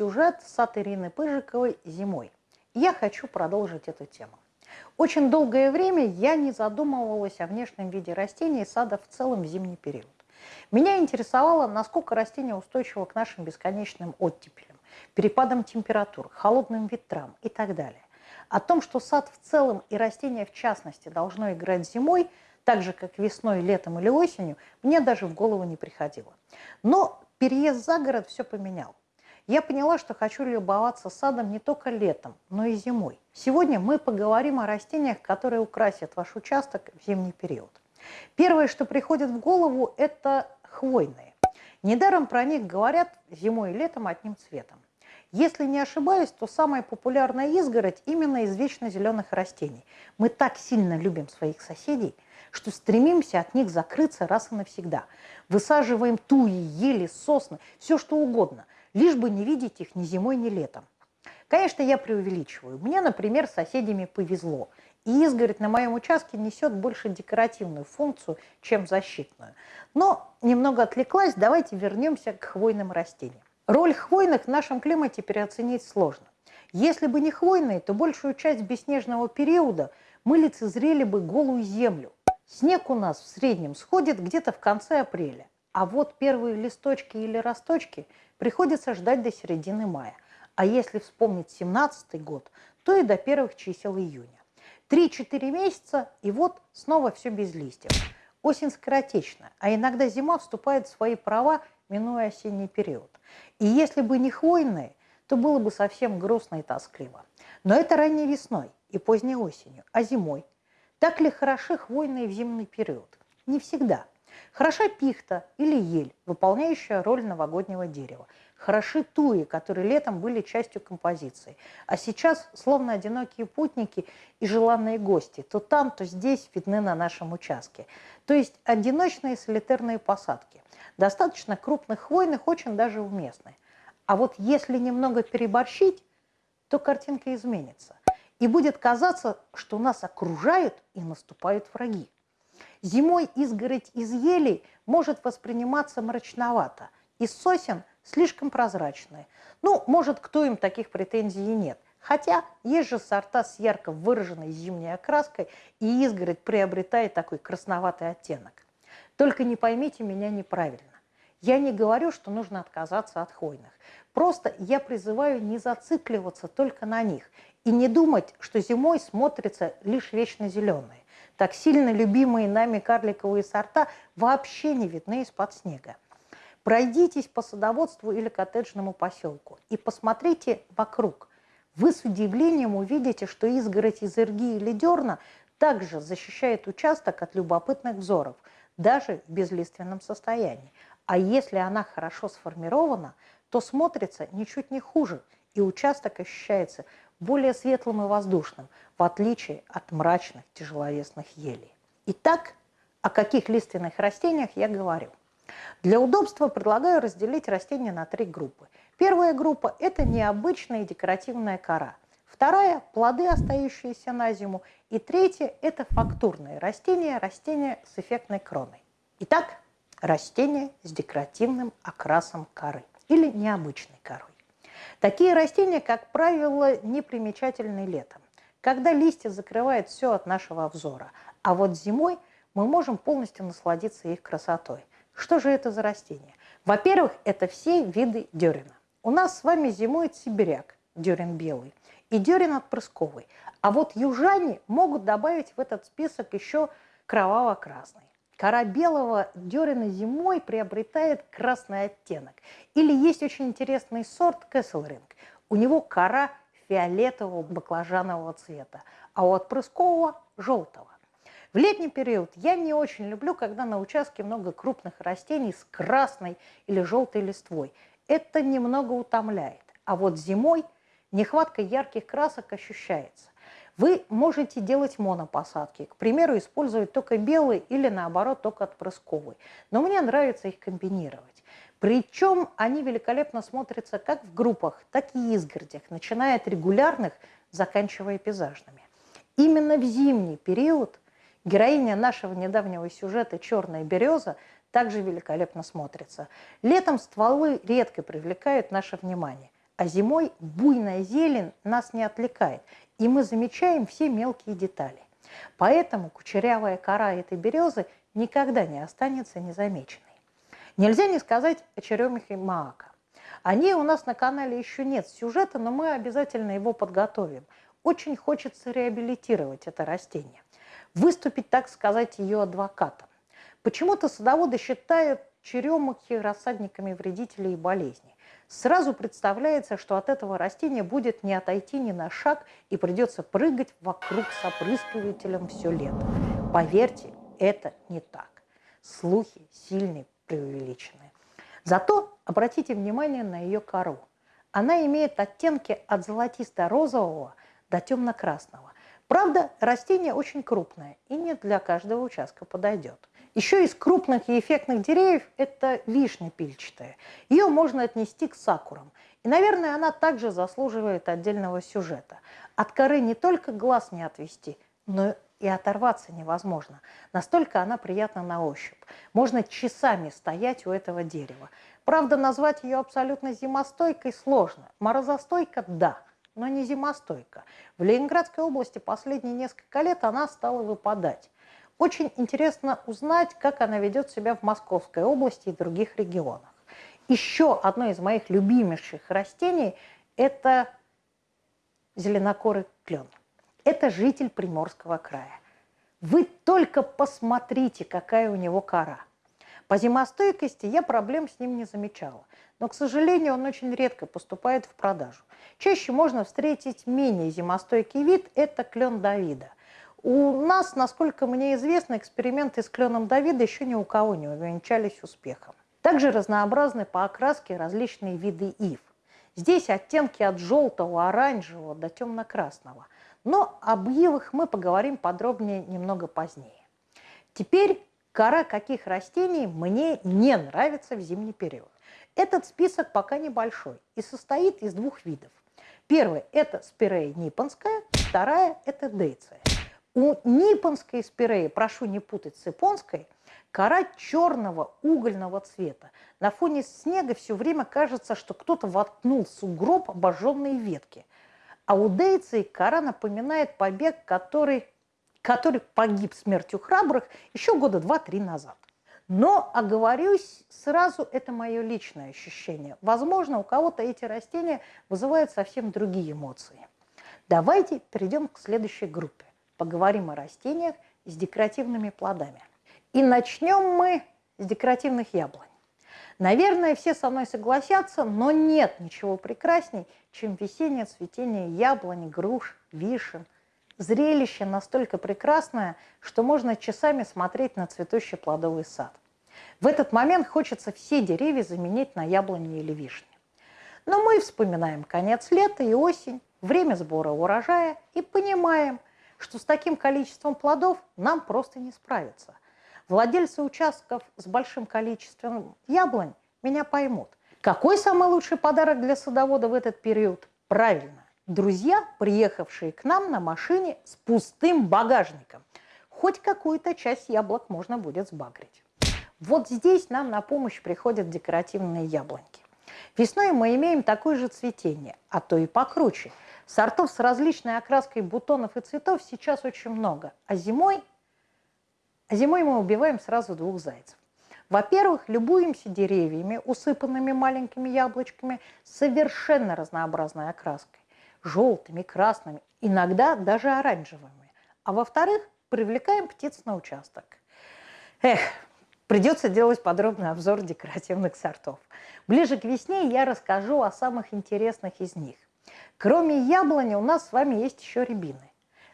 сюжет сад Ирины Пыжиковой «Зимой». Я хочу продолжить эту тему. Очень долгое время я не задумывалась о внешнем виде растений и сада в целом в зимний период. Меня интересовало, насколько растения устойчивы к нашим бесконечным оттепелям, перепадам температур, холодным ветрам и так далее. О том, что сад в целом и растения в частности должно играть зимой, так же, как весной, летом или осенью, мне даже в голову не приходило. Но переезд за город все поменял. Я поняла, что хочу любоваться садом не только летом, но и зимой. Сегодня мы поговорим о растениях, которые украсят ваш участок в зимний период. Первое, что приходит в голову, это хвойные. Недаром про них говорят зимой и летом одним цветом. Если не ошибаюсь, то самая популярная изгородь именно из вечно зеленых растений. Мы так сильно любим своих соседей, что стремимся от них закрыться раз и навсегда. Высаживаем туи, ели, сосны, все что угодно – лишь бы не видеть их ни зимой, ни летом. Конечно, я преувеличиваю. Мне, например, с соседями повезло. И изгородь на моем участке несет больше декоративную функцию, чем защитную. Но немного отвлеклась, давайте вернемся к хвойным растениям. Роль хвойных в нашем климате переоценить сложно. Если бы не хвойные, то большую часть беснежного периода мы лицезрели бы голую землю. Снег у нас в среднем сходит где-то в конце апреля. А вот первые листочки или росточки приходится ждать до середины мая. А если вспомнить 17 год, то и до первых чисел июня. 3-4 месяца, и вот снова все без листьев. Осень скоротечна, а иногда зима вступает в свои права, минуя осенний период. И если бы не хвойные, то было бы совсем грустно и тоскливо. Но это ранней весной и поздней осенью, а зимой. Так ли хороши хвойные в зимний период? Не всегда – Хороша пихта или ель, выполняющая роль новогоднего дерева. Хороши туи, которые летом были частью композиции. А сейчас, словно одинокие путники и желанные гости, то там, то здесь видны на нашем участке. То есть одиночные солитерные посадки. Достаточно крупных хвойных, очень даже уместны. А вот если немного переборщить, то картинка изменится. И будет казаться, что нас окружают и наступают враги. Зимой изгородь из елей может восприниматься мрачновато, из сосен слишком прозрачные. Ну, может, кто им таких претензий и нет. Хотя есть же сорта с ярко выраженной зимней окраской, и изгородь приобретает такой красноватый оттенок. Только не поймите меня неправильно. Я не говорю, что нужно отказаться от хвойных. Просто я призываю не зацикливаться только на них и не думать, что зимой смотрится лишь вечно зеленые так сильно любимые нами карликовые сорта вообще не видны из-под снега. Пройдитесь по садоводству или коттеджному поселку и посмотрите вокруг. Вы с удивлением увидите, что изгородь из ирги или дерна также защищает участок от любопытных взоров, даже в безлиственном состоянии. А если она хорошо сформирована, то смотрится ничуть не хуже, и участок ощущается более светлым и воздушным, в отличие от мрачных тяжеловесных елей. Итак, о каких лиственных растениях я говорю? Для удобства предлагаю разделить растения на три группы. Первая группа – это необычная декоративная кора. Вторая – плоды, остающиеся на зиму. И третья – это фактурные растения, растения с эффектной кроной. Итак, растения с декоративным окрасом коры или необычной корой. Такие растения, как правило, непримечательны летом, когда листья закрывают все от нашего обзора. А вот зимой мы можем полностью насладиться их красотой. Что же это за растения? Во-первых, это все виды дерена. У нас с вами зимует сибиряк, дерен белый, и дерен отпрысковый. А вот южане могут добавить в этот список еще кроваво-красный. Кора белого дерена зимой приобретает красный оттенок. Или есть очень интересный сорт кэсселринг. У него кора фиолетового баклажанового цвета, а у отпрыскового – желтого. В летний период я не очень люблю, когда на участке много крупных растений с красной или желтой листвой. Это немного утомляет. А вот зимой нехватка ярких красок ощущается. Вы можете делать монопосадки, к примеру, использовать только белый или наоборот только отпрысковый. Но мне нравится их комбинировать. Причем они великолепно смотрятся как в группах, так и изгородях, начиная от регулярных, заканчивая пейзажными. Именно в зимний период героиня нашего недавнего сюжета «Черная береза» также великолепно смотрится. Летом стволы редко привлекают наше внимание, а зимой буйная зелень нас не отвлекает, и мы замечаем все мелкие детали. Поэтому кучерявая кора этой березы никогда не останется незамеченной. Нельзя не сказать о черемихе Маака. О ней у нас на канале еще нет сюжета, но мы обязательно его подготовим. Очень хочется реабилитировать это растение. Выступить, так сказать, ее адвокатом. Почему-то садоводы считают черемухи рассадниками вредителей и болезней. Сразу представляется, что от этого растения будет не отойти ни на шаг и придется прыгать вокруг с опрыскивателем все лето. Поверьте, это не так. Слухи сильные, преувеличенные. Зато обратите внимание на ее кору. Она имеет оттенки от золотисто-розового до темно-красного. Правда, растение очень крупное и не для каждого участка подойдет. Еще из крупных и эффектных деревьев это вишня пильчатая. Ее можно отнести к сакурам. И, наверное, она также заслуживает отдельного сюжета. От коры не только глаз не отвести, но и оторваться невозможно. Настолько она приятна на ощупь. Можно часами стоять у этого дерева. Правда, назвать ее абсолютно зимостойкой сложно. Морозостойка – да, но не зимостойка. В Ленинградской области последние несколько лет она стала выпадать. Очень интересно узнать, как она ведет себя в Московской области и других регионах. Еще одно из моих любимейших растений – это зеленокорый клен. Это житель Приморского края. Вы только посмотрите, какая у него кора. По зимостойкости я проблем с ним не замечала, но, к сожалению, он очень редко поступает в продажу. Чаще можно встретить менее зимостойкий вид – это клен Давида. У нас, насколько мне известно, эксперименты с кленом Давида еще ни у кого не увенчались успехом. Также разнообразны по окраске различные виды ив. Здесь оттенки от желтого, оранжевого до темно-красного. Но об ивах мы поговорим подробнее немного позднее. Теперь кора каких растений мне не нравится в зимний период. Этот список пока небольшой и состоит из двух видов. Первый – это спирея ниппонская, вторая – это дейция. У ниппонской спиреи, прошу не путать с японской, кора черного угольного цвета. На фоне снега все время кажется, что кто-то воткнул в сугроб обожженные ветки. А у дейции кора напоминает побег, который, который погиб смертью храбрых еще года два-три назад. Но, оговорюсь, сразу это мое личное ощущение. Возможно, у кого-то эти растения вызывают совсем другие эмоции. Давайте перейдем к следующей группе поговорим о растениях с декоративными плодами. И начнем мы с декоративных яблонь. Наверное, все со мной согласятся, но нет ничего прекрасней, чем весеннее цветение яблонь, груш, вишен. Зрелище настолько прекрасное, что можно часами смотреть на цветущий плодовый сад. В этот момент хочется все деревья заменить на яблони или вишни. Но мы вспоминаем конец лета и осень, время сбора урожая и понимаем – что с таким количеством плодов нам просто не справиться. Владельцы участков с большим количеством яблонь меня поймут. Какой самый лучший подарок для садовода в этот период? Правильно, друзья, приехавшие к нам на машине с пустым багажником. Хоть какую-то часть яблок можно будет сбагрить. Вот здесь нам на помощь приходят декоративные яблоньки. Весной мы имеем такое же цветение, а то и покруче – Сортов с различной окраской бутонов и цветов сейчас очень много. А зимой, а зимой мы убиваем сразу двух зайцев. Во-первых, любуемся деревьями, усыпанными маленькими яблочками, совершенно разнообразной окраской. Желтыми, красными, иногда даже оранжевыми. А во-вторых, привлекаем птиц на участок. Эх, придется делать подробный обзор декоративных сортов. Ближе к весне я расскажу о самых интересных из них. Кроме яблони у нас с вами есть еще рябины.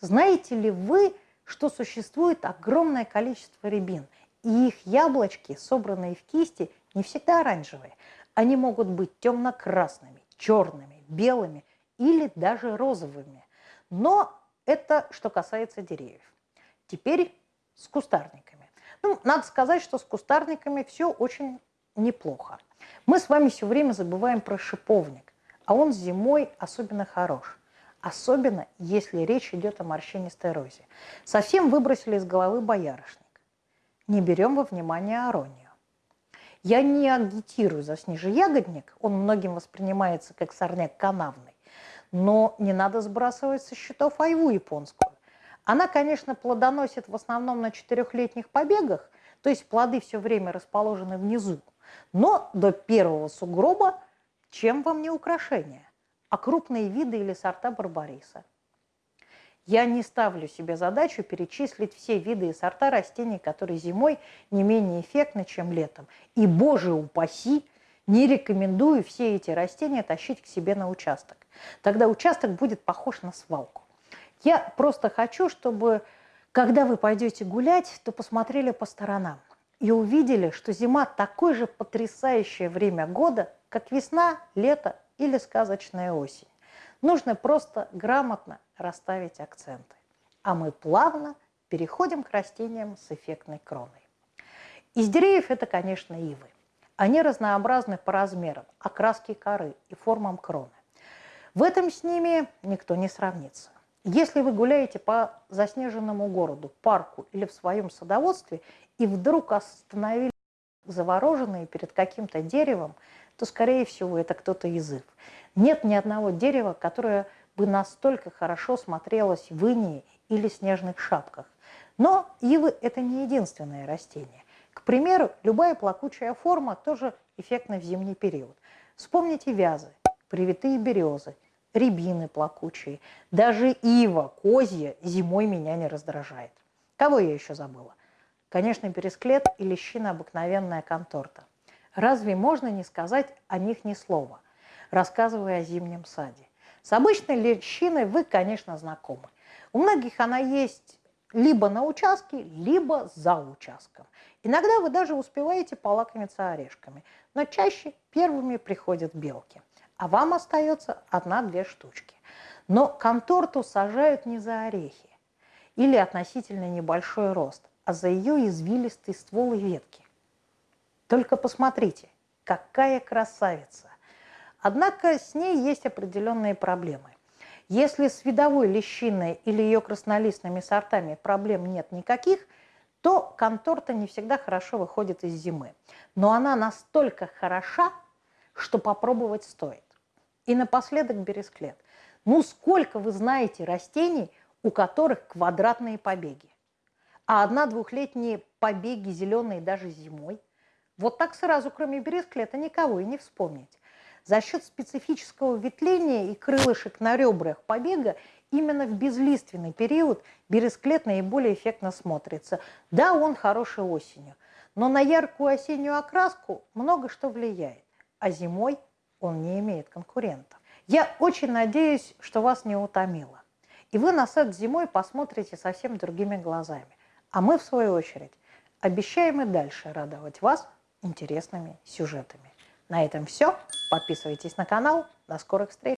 Знаете ли вы, что существует огромное количество рябин, и их яблочки, собранные в кисти, не всегда оранжевые. Они могут быть темно-красными, черными, белыми или даже розовыми. Но это что касается деревьев. Теперь с кустарниками. Ну, надо сказать, что с кустарниками все очень неплохо. Мы с вами все время забываем про шиповник а он зимой особенно хорош. Особенно, если речь идет о морщинистой розе. Совсем выбросили из головы боярышник. Не берем во внимание аронию. Я не агитирую за снежеягодник, он многим воспринимается как сорняк канавный, но не надо сбрасывать со счетов айву японскую. Она, конечно, плодоносит в основном на четырехлетних побегах, то есть плоды все время расположены внизу. Но до первого сугроба чем вам не украшение, а крупные виды или сорта барбариса. Я не ставлю себе задачу перечислить все виды и сорта растений, которые зимой не менее эффектны, чем летом. И, боже упаси, не рекомендую все эти растения тащить к себе на участок. Тогда участок будет похож на свалку. Я просто хочу, чтобы, когда вы пойдете гулять, то посмотрели по сторонам и увидели, что зима такое же потрясающее время года, как весна, лето или сказочная осень. Нужно просто грамотно расставить акценты. А мы плавно переходим к растениям с эффектной кроной. Из деревьев это, конечно, ивы. Они разнообразны по размерам, окраске коры и формам кроны. В этом с ними никто не сравнится. Если вы гуляете по заснеженному городу, парку или в своем садоводстве и вдруг остановились завороженные перед каким-то деревом, то, скорее всего, это кто-то из их. Нет ни одного дерева, которое бы настолько хорошо смотрелось в инии или снежных шапках. Но ивы – это не единственное растение. К примеру, любая плакучая форма тоже эффектна в зимний период. Вспомните вязы, привитые березы – рябины плакучие, даже ива, козья зимой меня не раздражает. Кого я еще забыла? Конечно, пересклет и лещина обыкновенная конторта. Разве можно не сказать о них ни слова, рассказывая о зимнем саде? С обычной лещиной вы, конечно, знакомы. У многих она есть либо на участке, либо за участком. Иногда вы даже успеваете полакомиться орешками, но чаще первыми приходят белки а вам остается одна-две штучки. Но конторту сажают не за орехи или относительно небольшой рост, а за ее извилистый ствол и ветки. Только посмотрите, какая красавица! Однако с ней есть определенные проблемы. Если с видовой лещиной или ее краснолистными сортами проблем нет никаких, то конторта не всегда хорошо выходит из зимы. Но она настолько хороша, что попробовать стоит. И напоследок бересклет. Ну сколько вы знаете растений, у которых квадратные побеги? А одна-двухлетние побеги зеленые даже зимой? Вот так сразу, кроме бересклета, никого и не вспомнить. За счет специфического ветвления и крылышек на ребрах побега именно в безлиственный период бересклет наиболее эффектно смотрится. Да, он хороший осенью, но на яркую осеннюю окраску много что влияет. А зимой он не имеет конкурентов. Я очень надеюсь, что вас не утомило. И вы на сад зимой посмотрите совсем другими глазами. А мы, в свою очередь, обещаем и дальше радовать вас интересными сюжетами. На этом все. Подписывайтесь на канал. До скорых встреч!